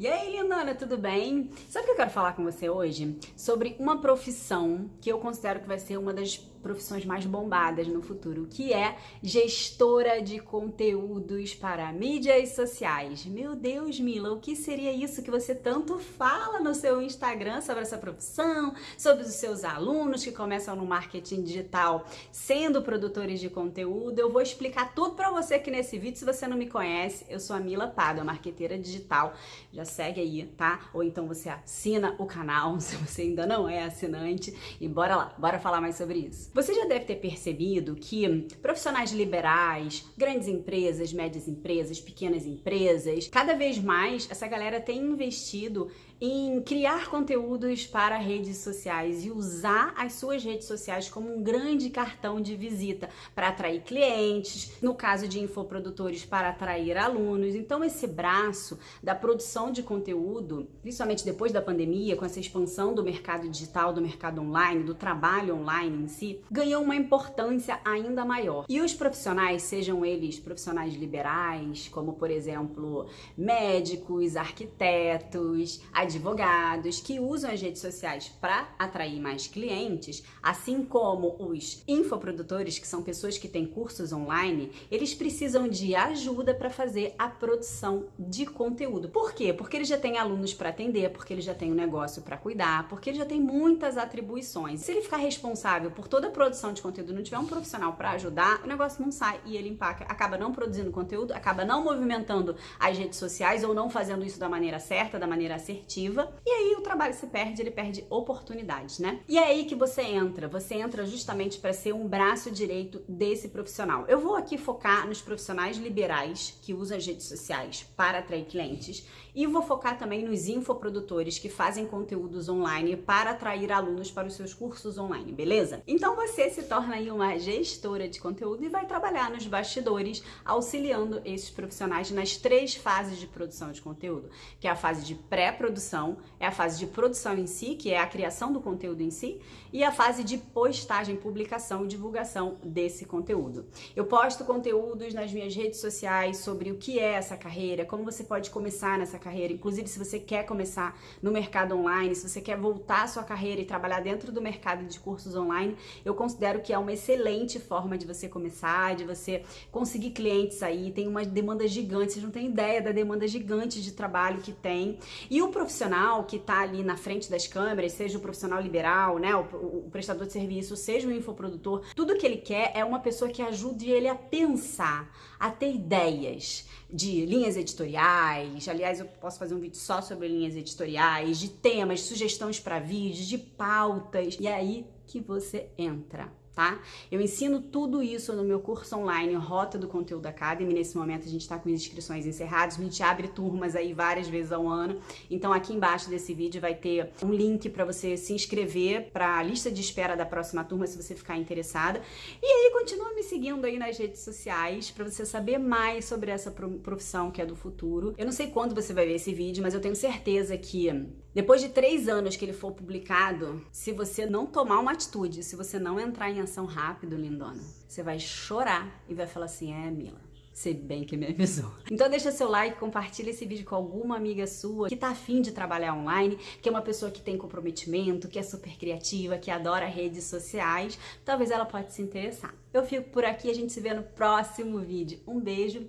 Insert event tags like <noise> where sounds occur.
E aí, lindona, tudo bem? Sabe o que eu quero falar com você hoje? Sobre uma profissão que eu considero que vai ser uma das profissões mais bombadas no futuro, que é gestora de conteúdos para mídias sociais. Meu Deus, Mila, o que seria isso que você tanto fala no seu Instagram sobre essa profissão, sobre os seus alunos que começam no marketing digital sendo produtores de conteúdo? Eu vou explicar tudo para você aqui nesse vídeo. Se você não me conhece, eu sou a Mila Pado, marqueteira digital. Já segue aí, tá? Ou então você assina o canal, <laughs> se você ainda não é assinante. E bora lá, bora falar mais sobre isso. Você já deve ter percebido que profissionais liberais, grandes empresas, médias empresas, pequenas empresas, cada vez mais essa galera tem investido em criar conteúdos para redes sociais e usar as suas redes sociais como um grande cartão de visita para atrair clientes, no caso de infoprodutores para atrair alunos. Então esse braço da produção de conteúdo, principalmente depois da pandemia, com essa expansão do mercado digital, do mercado online, do trabalho online em si, ganhou uma importância ainda maior. E os profissionais, sejam eles profissionais liberais, como por exemplo, médicos, arquitetos, advogados que usam as redes sociais para atrair mais clientes, assim como os infoprodutores, que são pessoas que têm cursos online, eles precisam de ajuda para fazer a produção de conteúdo. Por quê? Porque eles já têm alunos para atender, porque eles já têm um negócio para cuidar, porque ele já tem muitas atribuições. Se ele ficar responsável por toda produção de conteúdo, não tiver um profissional para ajudar, o negócio não sai e ele empaca, acaba não produzindo conteúdo, acaba não movimentando as redes sociais ou não fazendo isso da maneira certa, da maneira assertiva e aí o trabalho se perde, ele perde oportunidades, né? E é aí que você entra, você entra justamente para ser um braço direito desse profissional. Eu vou aqui focar nos profissionais liberais que usam as redes sociais para atrair clientes e vou focar também nos infoprodutores que fazem conteúdos online para atrair alunos para os seus cursos online, beleza? Então você se torna aí uma gestora de conteúdo e vai trabalhar nos bastidores, auxiliando esses profissionais nas três fases de produção de conteúdo, que é a fase de pré-produção, é a fase de produção em si, que é a criação do conteúdo em si, e a fase de postagem, publicação e divulgação desse conteúdo. Eu posto conteúdos nas minhas redes sociais sobre o que é essa carreira, como você pode começar nessa carreira, inclusive se você quer começar no mercado online, se você quer voltar a sua carreira e trabalhar dentro do mercado de cursos online, eu considero que é uma excelente forma de você começar, de você conseguir clientes aí, tem uma demanda gigante, vocês não têm ideia da demanda gigante de trabalho que tem. E o profissional que está ali na frente das câmeras, seja o profissional liberal, né, o, o prestador de serviço, seja o infoprodutor, tudo que ele quer é uma pessoa que ajude ele a pensar, a ter ideias de linhas editoriais. Aliás, eu posso fazer um vídeo só sobre linhas editoriais, de temas, sugestões para vídeos, de pautas. E aí que você entra tá? Eu ensino tudo isso no meu curso online Rota do Conteúdo Academy. Nesse momento a gente está com inscrições encerradas, a gente abre turmas aí várias vezes ao ano. Então aqui embaixo desse vídeo vai ter um link para você se inscrever para a lista de espera da próxima turma se você ficar interessada. E aí continua me seguindo aí nas redes sociais para você saber mais sobre essa profissão que é do futuro. Eu não sei quando você vai ver esse vídeo, mas eu tenho certeza que depois de três anos que ele for publicado, se você não tomar uma atitude, se você não entrar em ação rápido, lindona, você vai chorar e vai falar assim, é, Mila, Sei bem que me avisou. <laughs> Então deixa seu like, compartilha esse vídeo com alguma amiga sua que tá afim de trabalhar online, que é uma pessoa que tem comprometimento, que é super criativa, que adora redes sociais. Talvez ela pode se interessar. Eu fico por aqui, a gente se vê no próximo vídeo. Um beijo